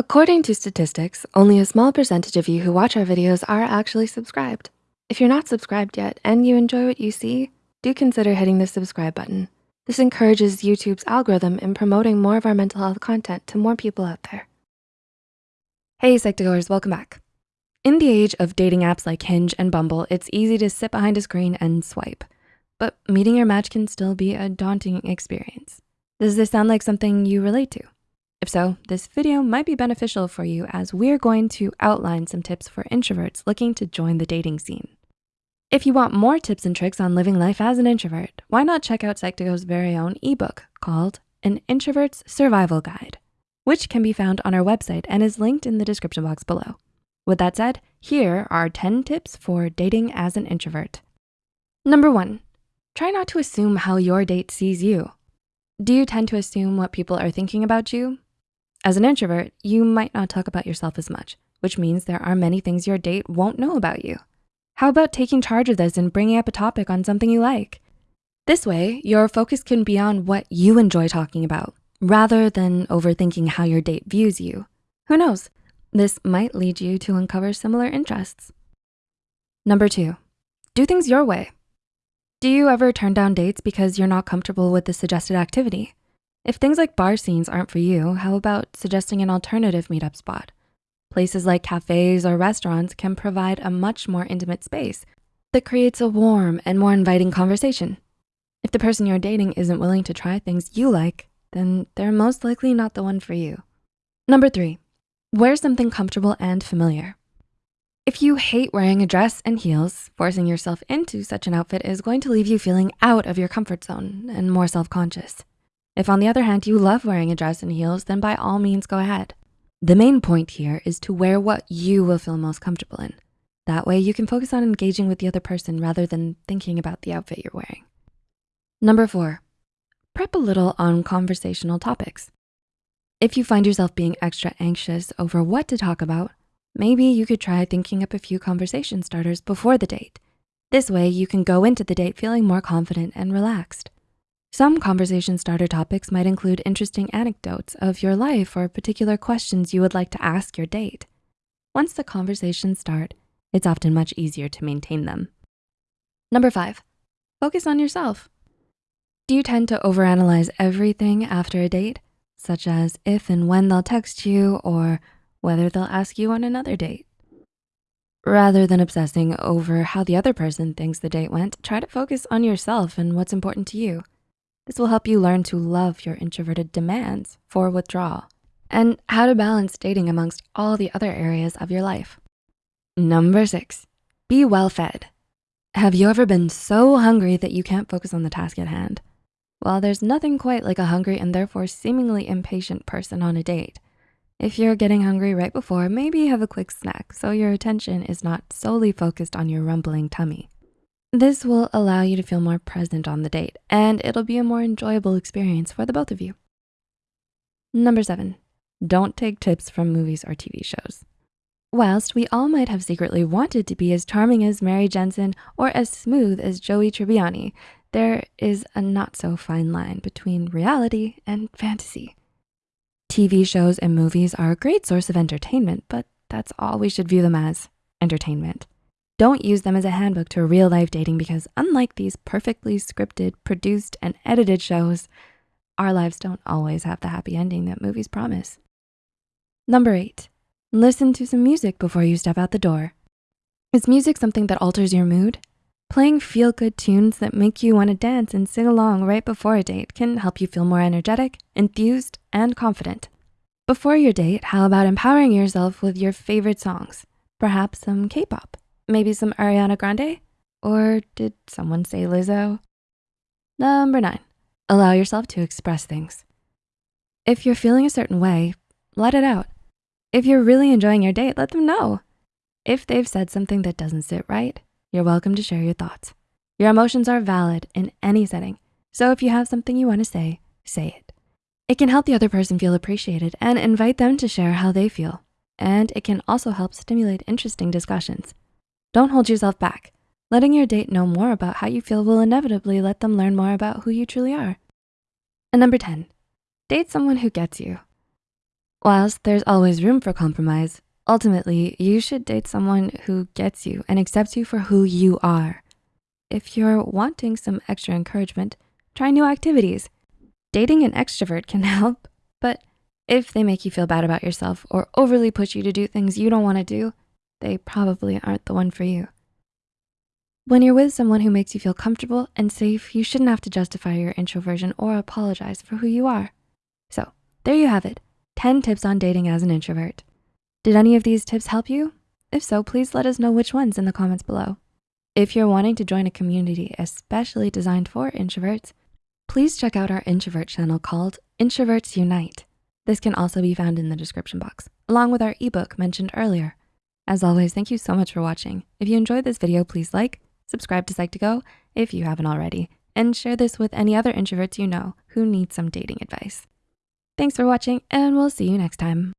According to statistics, only a small percentage of you who watch our videos are actually subscribed. If you're not subscribed yet and you enjoy what you see, do consider hitting the subscribe button. This encourages YouTube's algorithm in promoting more of our mental health content to more people out there. Hey Psych2Goers, welcome back. In the age of dating apps like Hinge and Bumble, it's easy to sit behind a screen and swipe, but meeting your match can still be a daunting experience. Does this sound like something you relate to? If so, this video might be beneficial for you as we're going to outline some tips for introverts looking to join the dating scene. If you want more tips and tricks on living life as an introvert, why not check out Psych2Go's very own ebook called An Introvert's Survival Guide, which can be found on our website and is linked in the description box below. With that said, here are 10 tips for dating as an introvert. Number one, try not to assume how your date sees you. Do you tend to assume what people are thinking about you? As an introvert, you might not talk about yourself as much, which means there are many things your date won't know about you. How about taking charge of this and bringing up a topic on something you like? This way, your focus can be on what you enjoy talking about rather than overthinking how your date views you. Who knows? This might lead you to uncover similar interests. Number two, do things your way. Do you ever turn down dates because you're not comfortable with the suggested activity? If things like bar scenes aren't for you, how about suggesting an alternative meetup spot? Places like cafes or restaurants can provide a much more intimate space that creates a warm and more inviting conversation. If the person you're dating isn't willing to try things you like, then they're most likely not the one for you. Number three, wear something comfortable and familiar. If you hate wearing a dress and heels, forcing yourself into such an outfit is going to leave you feeling out of your comfort zone and more self-conscious. If on the other hand, you love wearing a dress and heels, then by all means go ahead. The main point here is to wear what you will feel most comfortable in. That way you can focus on engaging with the other person rather than thinking about the outfit you're wearing. Number four, prep a little on conversational topics. If you find yourself being extra anxious over what to talk about, maybe you could try thinking up a few conversation starters before the date. This way you can go into the date feeling more confident and relaxed. Some conversation starter topics might include interesting anecdotes of your life or particular questions you would like to ask your date. Once the conversations start, it's often much easier to maintain them. Number five, focus on yourself. Do you tend to overanalyze everything after a date, such as if and when they'll text you or whether they'll ask you on another date? Rather than obsessing over how the other person thinks the date went, try to focus on yourself and what's important to you. This will help you learn to love your introverted demands for withdrawal and how to balance dating amongst all the other areas of your life. Number six, be well fed. Have you ever been so hungry that you can't focus on the task at hand? Well, there's nothing quite like a hungry and therefore seemingly impatient person on a date. If you're getting hungry right before, maybe have a quick snack so your attention is not solely focused on your rumbling tummy. This will allow you to feel more present on the date and it'll be a more enjoyable experience for the both of you. Number seven, don't take tips from movies or TV shows. Whilst we all might have secretly wanted to be as charming as Mary Jensen or as smooth as Joey Tribbiani, there is a not so fine line between reality and fantasy. TV shows and movies are a great source of entertainment, but that's all we should view them as, entertainment. Don't use them as a handbook to real life dating because unlike these perfectly scripted, produced, and edited shows, our lives don't always have the happy ending that movies promise. Number eight, listen to some music before you step out the door. Is music something that alters your mood? Playing feel-good tunes that make you wanna dance and sing along right before a date can help you feel more energetic, enthused, and confident. Before your date, how about empowering yourself with your favorite songs? Perhaps some K-pop Maybe some Ariana Grande? Or did someone say Lizzo? Number nine, allow yourself to express things. If you're feeling a certain way, let it out. If you're really enjoying your date, let them know. If they've said something that doesn't sit right, you're welcome to share your thoughts. Your emotions are valid in any setting. So if you have something you wanna say, say it. It can help the other person feel appreciated and invite them to share how they feel. And it can also help stimulate interesting discussions. Don't hold yourself back. Letting your date know more about how you feel will inevitably let them learn more about who you truly are. And number 10, date someone who gets you. Whilst there's always room for compromise, ultimately, you should date someone who gets you and accepts you for who you are. If you're wanting some extra encouragement, try new activities. Dating an extrovert can help, but if they make you feel bad about yourself or overly push you to do things you don't wanna do, they probably aren't the one for you. When you're with someone who makes you feel comfortable and safe, you shouldn't have to justify your introversion or apologize for who you are. So there you have it, 10 tips on dating as an introvert. Did any of these tips help you? If so, please let us know which ones in the comments below. If you're wanting to join a community especially designed for introverts, please check out our introvert channel called Introverts Unite. This can also be found in the description box, along with our ebook mentioned earlier. As always, thank you so much for watching. If you enjoyed this video, please like, subscribe to Psych2Go if you haven't already, and share this with any other introverts you know who need some dating advice. Thanks for watching and we'll see you next time.